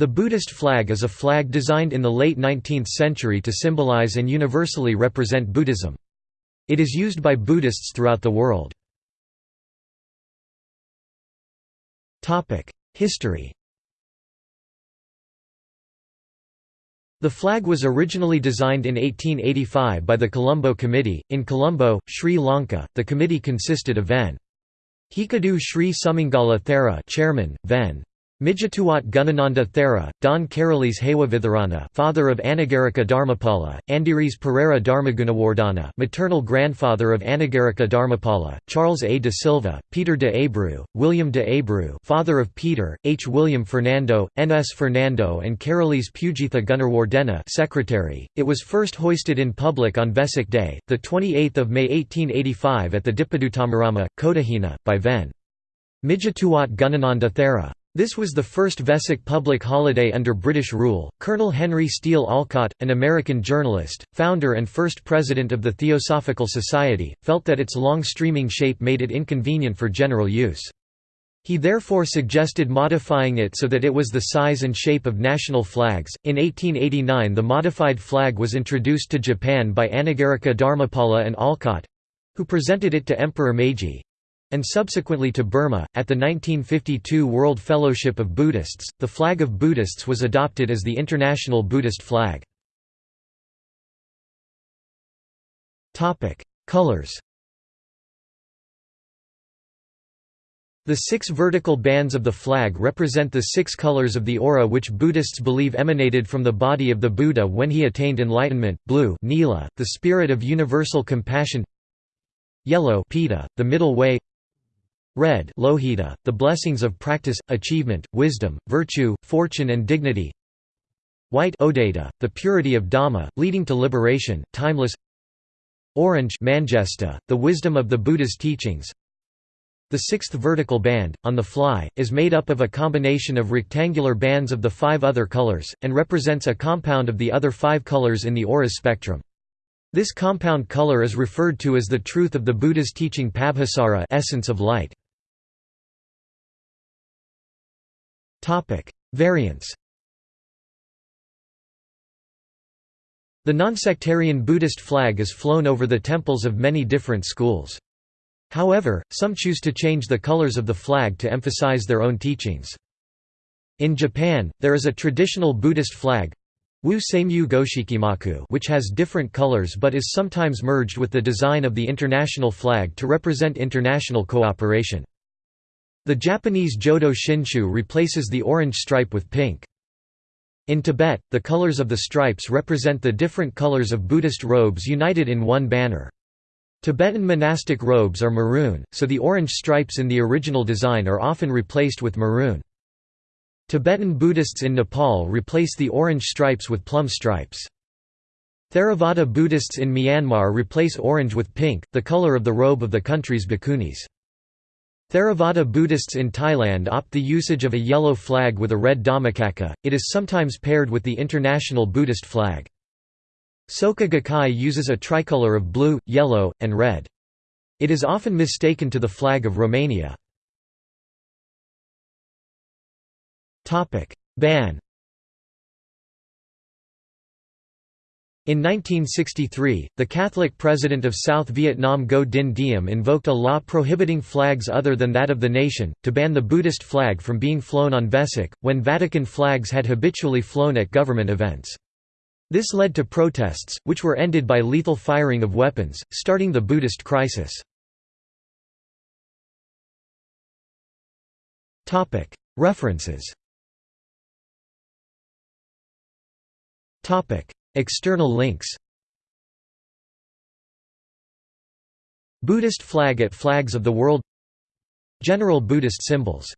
The Buddhist flag is a flag designed in the late 19th century to symbolize and universally represent Buddhism. It is used by Buddhists throughout the world. History The flag was originally designed in 1885 by the Colombo Committee. In Colombo, Sri Lanka, the committee consisted of Ven. Hikadu Sri Sumangala Thera chairman, Ven. Migettuwatte Gunananda Thera, Don Karalis Hewavitharana father of Anagarika Dharmapala, Andiris Pereira Dharmagunawardana maternal grandfather of Anagarika Dharmapala, Charles A. de Silva, Peter de Abreu, William de Abreu father of Peter, H. William Fernando, N. S. Fernando and Karalis Pujitha Gunawardena secretary. It was first hoisted in public on Vesak Day, 28 May 1885 at the Dipaduttamarama, Kotahena, by Ven. Migettuwatte Gunananda Thera. This was the first Vesak public holiday under British rule. Colonel Henry Steele Olcott, an American journalist, founder and first president of the Theosophical Society, felt that its long streaming shape made it inconvenient for general use. He therefore suggested modifying it so that it was the size and shape of national flags. In 1889, the modified flag was introduced to Japan by Anagarika Dharmapala and Olcott who presented it to Emperor Meiji and subsequently to Burma. At the 1952 World Fellowship of Buddhists, the flag of Buddhists was adopted as the international Buddhist flag. Topic: Colors. The six vertical bands of the flag represent the six colors of the aura which Buddhists believe emanated from the body of the Buddha when he attained enlightenment blue Nila, the spirit of universal compassion yellow Pita, the middle way Red Lohita, the blessings of practice, achievement, wisdom, virtue, fortune and dignity White Odata, the purity of Dhamma, leading to liberation, timeless Orange Manjesta, the wisdom of the Buddha's teachings The sixth vertical band, on the fly, is made up of a combination of rectangular bands of the five other colors, and represents a compound of the other five colors in the aura's spectrum. This compound color is referred to as the truth of the Buddha's teaching Pabhasara essence of light. Topic: Variants. The non-sectarian Buddhist flag is flown over the temples of many different schools. However, some choose to change the colors of the flag to emphasize their own teachings. In Japan, there is a traditional Buddhist flag Wu Seimyu Goshikimaku which has different colors but is sometimes merged with the design of the international flag to represent international cooperation. The Japanese Jodo Shinshu replaces the orange stripe with pink. In Tibet, the colors of the stripes represent the different colors of Buddhist robes united in one banner. Tibetan monastic robes are maroon, so the orange stripes in the original design are often replaced with maroon. Tibetan Buddhists in Nepal replace the orange stripes with plum stripes. Theravada Buddhists in Myanmar replace orange with pink, the color of the robe of the country's bhikkhunis. Theravada Buddhists in Thailand opt the usage of a yellow flag with a red dhammacakka, it is sometimes paired with the international Buddhist flag. Soka Gakkai uses a tricolor of blue, yellow, and red. It is often mistaken to the flag of Romania. Ban In 1963, the Catholic president of South Vietnam Ngo Dinh Diem invoked a law prohibiting flags other than that of the nation, to ban the Buddhist flag from being flown on Vesak, when Vatican flags had habitually flown at government events. This led to protests, which were ended by lethal firing of weapons, starting the Buddhist crisis. References External links. Buddhist flag at Flags of the World. General Buddhist symbols